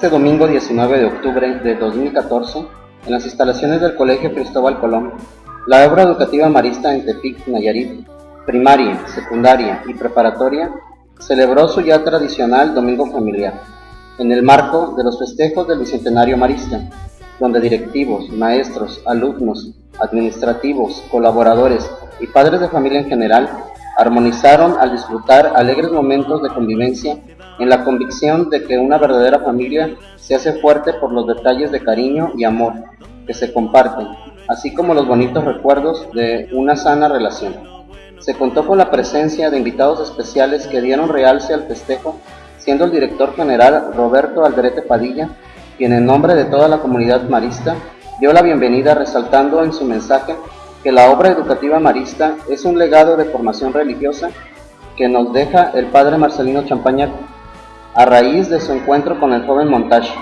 este domingo 19 de octubre de 2014, en las instalaciones del Colegio Cristóbal Colón, la obra educativa marista en Tepic, Nayarit, primaria, secundaria y preparatoria, celebró su ya tradicional Domingo Familiar, en el marco de los festejos del Bicentenario Marista, donde directivos, maestros, alumnos, administrativos, colaboradores y padres de familia en general armonizaron al disfrutar alegres momentos de convivencia en la convicción de que una verdadera familia se hace fuerte por los detalles de cariño y amor que se comparten, así como los bonitos recuerdos de una sana relación. Se contó con la presencia de invitados especiales que dieron realce al festejo, siendo el director general Roberto Alderete Padilla, quien en nombre de toda la comunidad marista dio la bienvenida resaltando en su mensaje que la obra educativa marista es un legado de formación religiosa que nos deja el padre Marcelino Champaña a raíz de su encuentro con el joven Montage,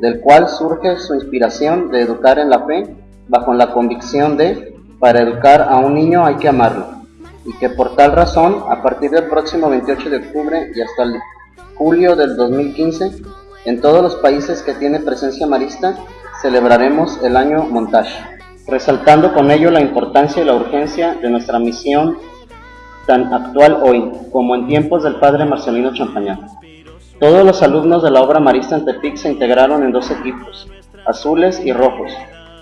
del cual surge su inspiración de educar en la fe bajo la convicción de, para educar a un niño hay que amarlo, y que por tal razón, a partir del próximo 28 de octubre y hasta el julio del 2015, en todos los países que tiene presencia marista, celebraremos el año Montage, resaltando con ello la importancia y la urgencia de nuestra misión tan actual hoy como en tiempos del padre Marcelino Champañán. Todos los alumnos de la obra marista en Tepic se integraron en dos equipos, azules y rojos,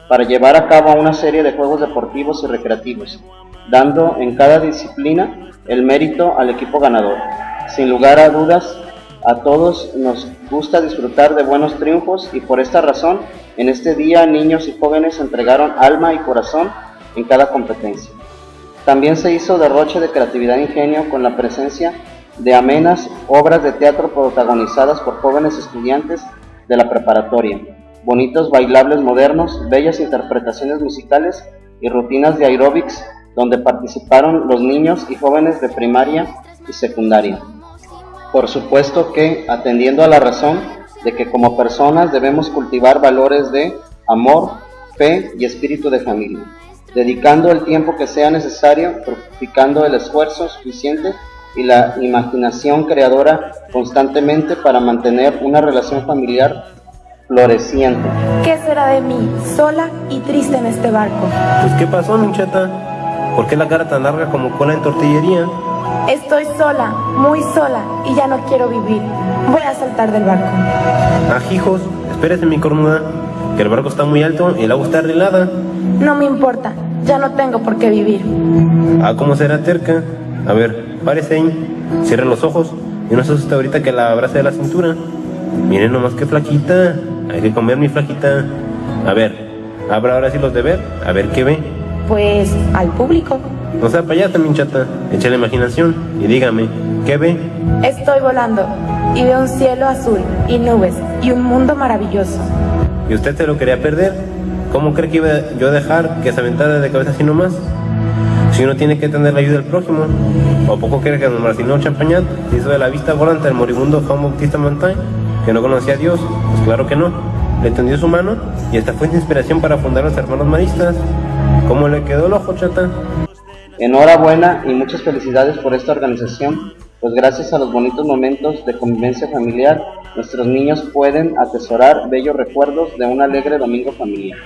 para llevar a cabo una serie de juegos deportivos y recreativos, dando en cada disciplina el mérito al equipo ganador. Sin lugar a dudas, a todos nos gusta disfrutar de buenos triunfos y por esta razón, en este día niños y jóvenes entregaron alma y corazón en cada competencia. También se hizo derroche de creatividad e ingenio con la presencia de amenas obras de teatro protagonizadas por jóvenes estudiantes de la preparatoria, bonitos bailables modernos, bellas interpretaciones musicales y rutinas de aeróbics donde participaron los niños y jóvenes de primaria y secundaria. Por supuesto que atendiendo a la razón de que como personas debemos cultivar valores de amor, fe y espíritu de familia, dedicando el tiempo que sea necesario, practicando el esfuerzo suficiente y la imaginación creadora constantemente para mantener una relación familiar floreciente. ¿Qué será de mí, sola y triste en este barco? Pues ¿qué pasó, mincheta? ¿Por qué la cara tan larga como cola en tortillería? Estoy sola, muy sola, y ya no quiero vivir. Voy a saltar del barco. Ajijos, espérese mi cornuda, que el barco está muy alto y el agua está arreglada. No me importa, ya no tengo por qué vivir. Ah, ¿cómo será terca? A ver, párese ahí, cierre los ojos y no se asuste ahorita que la abrace de la cintura. Miren nomás que flaquita, hay que comer mi flaquita. A ver, abra ahora sí los de ver, a ver qué ve. Pues al público. No sea payata, minchata, eche la imaginación y dígame, ¿qué ve? Estoy volando y veo un cielo azul y nubes y un mundo maravilloso. ¿Y usted se lo quería perder? ¿Cómo cree que iba yo a dejar que se aventara de cabeza así nomás? Si uno tiene que tener la ayuda del prójimo, ¿o poco cree que don Marcelino Champañat se hizo de la vista volante al moribundo Juan Bautista Montaigne, que no conocía a Dios? Pues claro que no. Le tendió su mano y esta fue de inspiración para fundar los hermanos maristas. ¿Cómo le quedó el ojo, chata? Enhorabuena y muchas felicidades por esta organización, pues gracias a los bonitos momentos de convivencia familiar, nuestros niños pueden atesorar bellos recuerdos de un alegre domingo familiar.